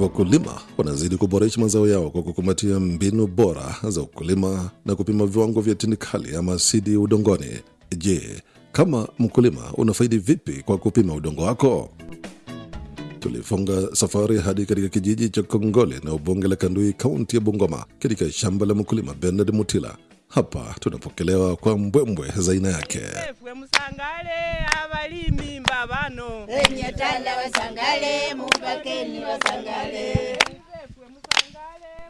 Wakulima wanazidi kuboresha mazao yao kwa kukumbatia mbinu bora za ukulima na kupima viwango vya tindikali ama asidi udongoni. Je, kama mkulima unafaidi vipi kwa kupima udongo wako? Tulifunga safari hadi katika kijiji cha Kongole na ubunge la Kandui, kaunti ya Bungoma, katika shamba la mkulima Bernard Mutila. Hapa tunapokelewa kwa mbwembwe za aina yake.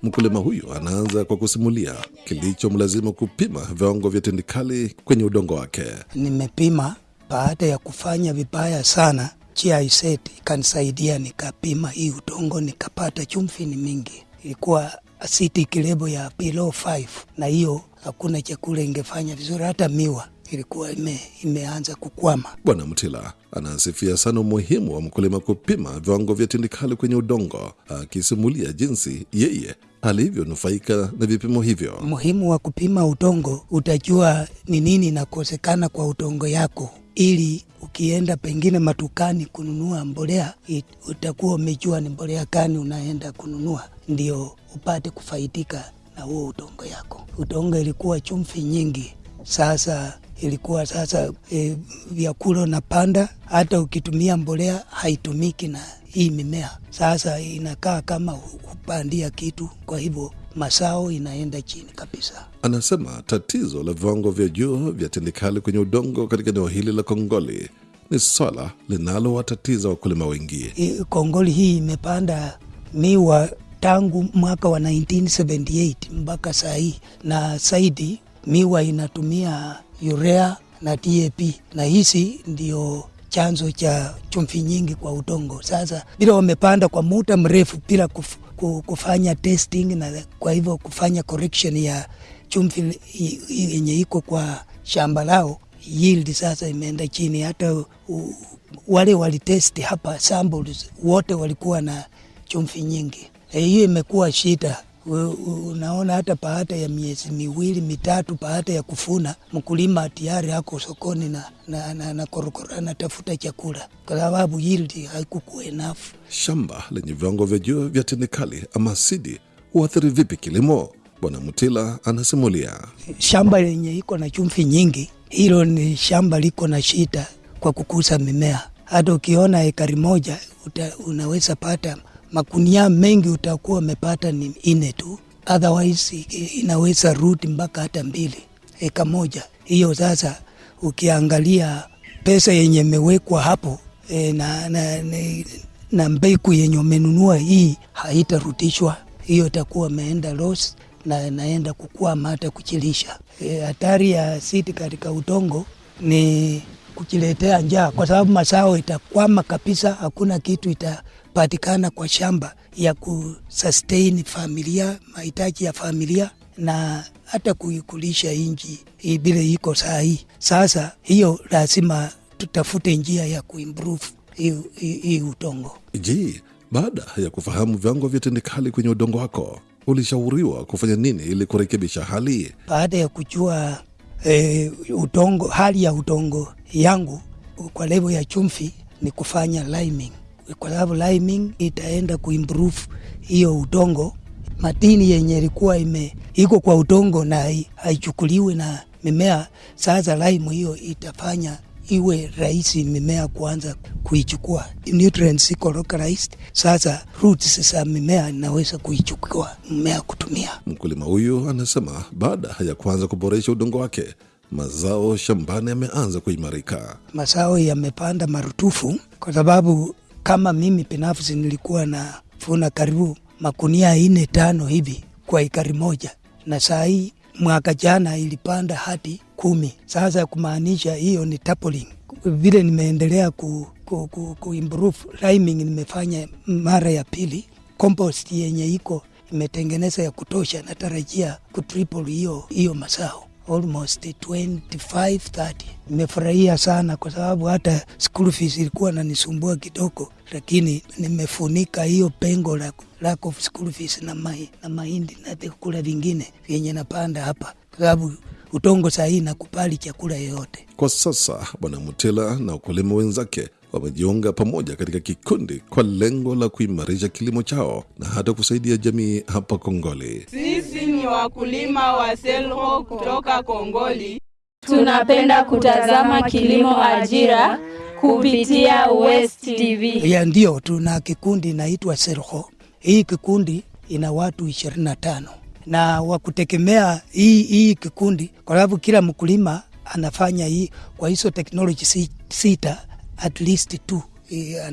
Mkulima huyu anaanza kwa kusimulia kilichomlazimu kupima viwango vya tindikali kwenye udongo wake. nimepima baada ya kufanya vibaya sana GIZ ikanisaidia nikapima hii udongo nikapata chumvi ni mingi ilikuwa acidic kilebo ya below 5 na hiyo hakuna chakula ingefanya vizuri. Hata miwa ilikuwa ime, imeanza kukwama. Bwana Mtila anasifia sana umuhimu wa mkulima kupima viwango vya tindikali kwenye udongo, akisimulia jinsi yeye alivyonufaika na vipimo hivyo. muhimu wa kupima udongo utajua ni nini inakosekana kwa udongo yako. Ili ukienda pengine matukani kununua mbolea utakuwa umejua ni mbolea gani unaenda kununua ndio upate kufaidika na huo udongo yako. Udongo ilikuwa chumvi nyingi. Sasa ilikuwa sasa e, vyakula unapanda hata ukitumia mbolea haitumiki na hii mimea. Sasa inakaa kama hupandia kitu kwa hivyo masao inaenda chini kabisa. Anasema tatizo la viwango vya juu vya tindikali kwenye udongo katika eneo hili la Kongoli ni swala linalowatatiza wakulima wengi. I- kongoli hii imepanda miwa tangu mwaka wa 1978 mpaka saa hii na zaidi miwa inatumia urea na DAP na hizi ndio chanzo cha chumvi nyingi kwa udongo. Sasa bila wamepanda kwa muda mrefu bila kuf, ku- kufanya testing na kwa hivyo kufanya correction ya chumvi yenye iko kwa shamba lao yield sasa imeenda chini. Hata u, wale walitesti hapa samples wote walikuwa na chumvi nyingi. Hiyo e, imekuwa shida. Unaona, hata baada ya miezi miwili mitatu baada ya kufuna, mkulima tayari ako sokoni na, na, na, na korokoro anatafuta chakula kwa sababu yield haikukuwa enough. Shamba lenye viwango vya juu vya tindikali ama asidi huathiri vipi kilimo? Bwana Mutila anasimulia. shamba lenye iko na chumvi nyingi, hilo ni shamba liko na shida kwa kukuza mimea. Hata ukiona ekari moja uta, unaweza pata makunia mengi, utakuwa umepata ni ine tu, otherwise inaweza rudi mpaka hata mbili eka moja. Hiyo sasa ukiangalia pesa yenye imewekwa hapo e, na, na, na, na mbegu yenye umenunua hii haitarutishwa hiyo itakuwa ameenda loss na naenda kukwama hata kuchilisha. E, hatari ya siti katika utongo ni kujiletea njaa, kwa sababu mazao itakwama kabisa, hakuna kitu itapatikana kwa shamba ya kusustain familia, mahitaji ya familia na hata kuikulisha inji vile iko saa hii. Sasa hiyo lazima tutafute njia ya kuimprove hii utongo hii udongo. Je, baada ya kufahamu viwango vya tindikali kwenye udongo wako, ulishauriwa kufanya nini ili kurekebisha hali? baada ya kujua e, udongo hali ya utongo yangu kwa level ya chumvi ni kufanya liming, kwa sababu liming itaenda kuimprove hiyo utongo. Matini yenye ilikuwa ime iko kwa utongo na hai- haichukuliwi na mimea, sasa lime hiyo itafanya iwe rahisi mimea kuanza kuichukua nutrients iko localized. Sasa roots za mimea inaweza kuichukua mmea kutumia. Mkulima huyu anasema baada ya kuanza kuboresha udongo wake, mazao shambani yameanza kuimarika. mazao yamepanda marutufu kwa sababu kama mimi binafsi nilikuwa na vuna karibu makunia ine tano hivi kwa ikari moja, na saa hii mwaka jana ilipanda hadi kumi. Sasa kumaanisha hiyo ni tapling. Vile nimeendelea ku, ku, ku, ku improve liming, nimefanya mara ya pili. Compost yenye iko imetengeneza ya kutosha, natarajia kutriple hiyo hiyo mazao almost 25 30. Nimefurahia sana kwa sababu hata school fees ilikuwa nanisumbua kidogo, lakini nimefunika hiyo pengo la lack of school fees na, mai, na mahindi na vyakula vingine vyenye napanda hapa, kwa sababu utongo sahii nakubali chakula yoyote. Kwa sasa Bwana Mutela na wakulima wenzake wamejiunga pamoja katika kikundi kwa lengo la kuimarisha kilimo chao na hata kusaidia jamii hapa Kongoli. Sisi ni wakulima wa Selho kutoka Kongoli. Tunapenda kutazama kilimo ajira kupitia West TV. ya ndio tuna kikundi inaitwa Serho. Hii kikundi ina watu ishirini na tano na wakutegemea hii, hii kikundi kwa sababu kila mkulima anafanya hii kwa hizo teknoloji sita at least two eh,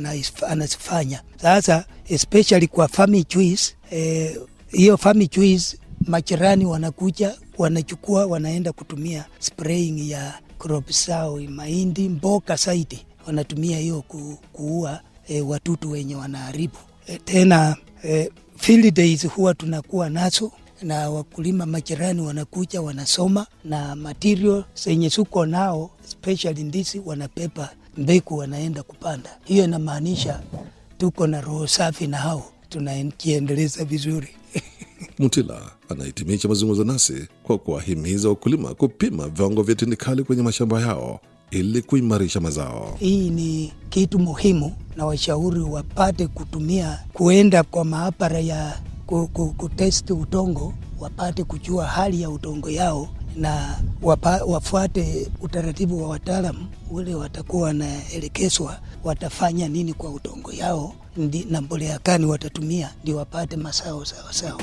anazifanya sasa, especially kwa farming hiyo. eh, hiyo choice majirani wanakuja wanachukua wanaenda kutumia spraying ya crop zao mahindi mboga zaidi wanatumia hiyo ku, kuua e, watutu wenye wanaharibu e, tena e, field days huwa tunakuwa nazo na wakulima majirani wanakuja wanasoma na material zenye suko nao especially ndizi wanapepa mbegu wanaenda kupanda. Hiyo inamaanisha tuko na roho safi na hao tunajiendeleza vizuri. Mutila anahitimisha mazungumzo nasi kwa kuwahimiza wakulima kupima viwango vya tindikali kwenye mashamba yao ili kuimarisha mazao. Hii ni kitu muhimu, na washauri wapate kutumia kuenda kwa maabara ya ku- ku- kutesti udongo, wapate kujua hali ya utongo yao na wapa, wafuate utaratibu wa wataalamu ule watakuwa wanaelekezwa watafanya nini kwa utongo yao ndi, na mbolea gani watatumia ndio wapate mazao sawasawa.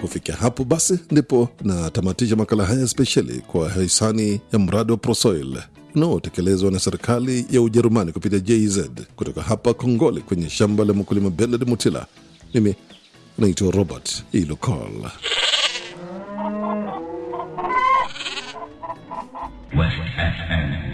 Kufikia hapo basi ndipo natamatisha makala haya spesheli kwa hisani ya mradi wa Prosoil unaotekelezwa na serikali ya Ujerumani kupitia JZ kutoka hapa Kongole kwenye shamba la mkulima Benard Mutila. Mimi naitwa Robert Ilokol. West FM